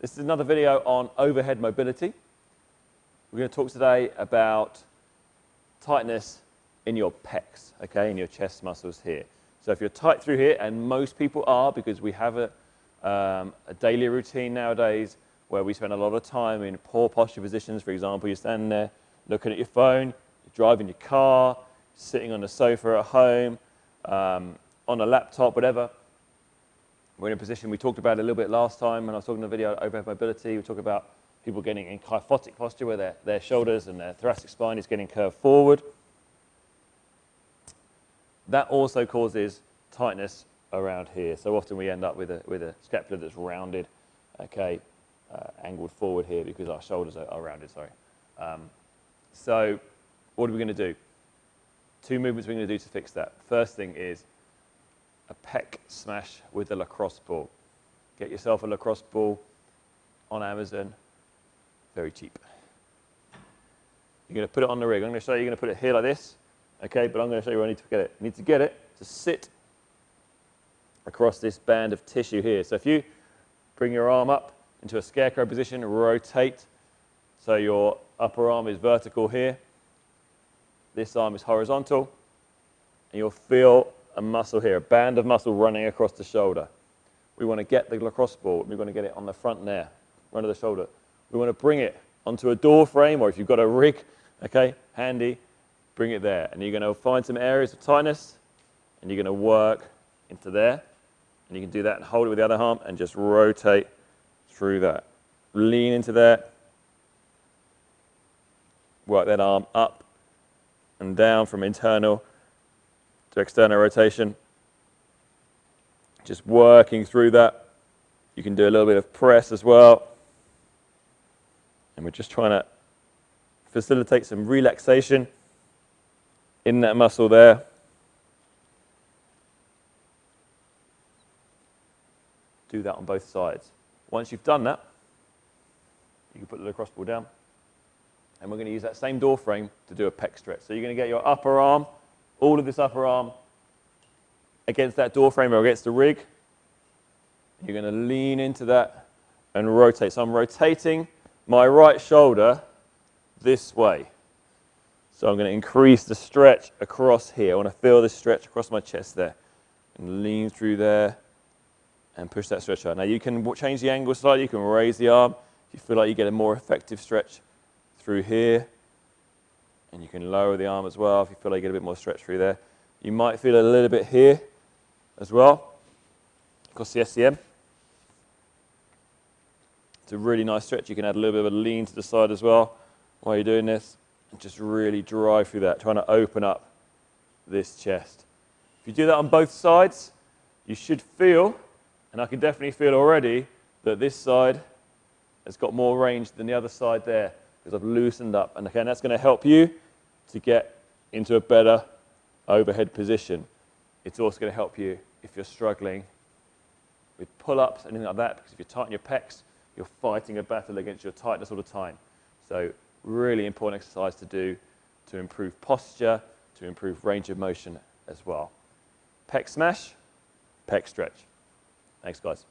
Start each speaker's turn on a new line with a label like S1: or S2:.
S1: This is another video on overhead mobility. We're going to talk today about tightness in your pecs, okay, in your chest muscles here. So if you're tight through here, and most people are because we have a, um, a daily routine nowadays where we spend a lot of time in poor posture positions. For example, you're standing there looking at your phone, you're driving your car, sitting on the sofa at home, um, on a laptop, whatever. We're in a position, we talked about a little bit last time when I was talking in the video overhead mobility. We talked about people getting in kyphotic posture where their, their shoulders and their thoracic spine is getting curved forward. That also causes tightness around here. So often we end up with a, with a scapula that's rounded, okay, uh, angled forward here because our shoulders are, are rounded, sorry. Um, so what are we going to do? Two movements we're going to do to fix that. First thing is a pec smash with a lacrosse ball. Get yourself a lacrosse ball on Amazon, very cheap. You're going to put it on the rig. I'm going to show you, you're going to put it here like this, okay, but I'm going to show you where I need to get it. You need to get it to sit across this band of tissue here. So if you bring your arm up into a scarecrow position, rotate, so your upper arm is vertical here, this arm is horizontal, and you'll feel a muscle here, a band of muscle running across the shoulder. We want to get the lacrosse ball, we want to get it on the front there, of the shoulder. We want to bring it onto a door frame, or if you've got a rig, okay, handy, bring it there. And you're going to find some areas of tightness, and you're going to work into there. And you can do that and hold it with the other arm and just rotate through that. Lean into that. Work that arm up and down from internal to external rotation. Just working through that. You can do a little bit of press as well. And we're just trying to facilitate some relaxation in that muscle there. Do that on both sides. Once you've done that, you can put the lacrosse ball down. And we're going to use that same door frame to do a pec stretch. So you're going to get your upper arm all of this upper arm against that door frame or against the rig. You're going to lean into that and rotate. So I'm rotating my right shoulder this way. So I'm going to increase the stretch across here. I want to feel the stretch across my chest there. And lean through there and push that stretch out. Now you can change the angle slightly. You can raise the arm if you feel like you get a more effective stretch through here. And you can lower the arm as well if you feel like you get a bit more stretch through there. You might feel a little bit here as well, across the SCM. It's a really nice stretch. You can add a little bit of a lean to the side as well while you're doing this. And just really drive through that, trying to open up this chest. If you do that on both sides, you should feel, and I can definitely feel already, that this side has got more range than the other side there because I've loosened up. And again, that's going to help you to get into a better overhead position. It's also going to help you if you're struggling with pull-ups, anything like that, because if you tighten your pecs, you're fighting a battle against your tightness all the time. So really important exercise to do to improve posture, to improve range of motion as well. Pec smash, pec stretch. Thanks, guys.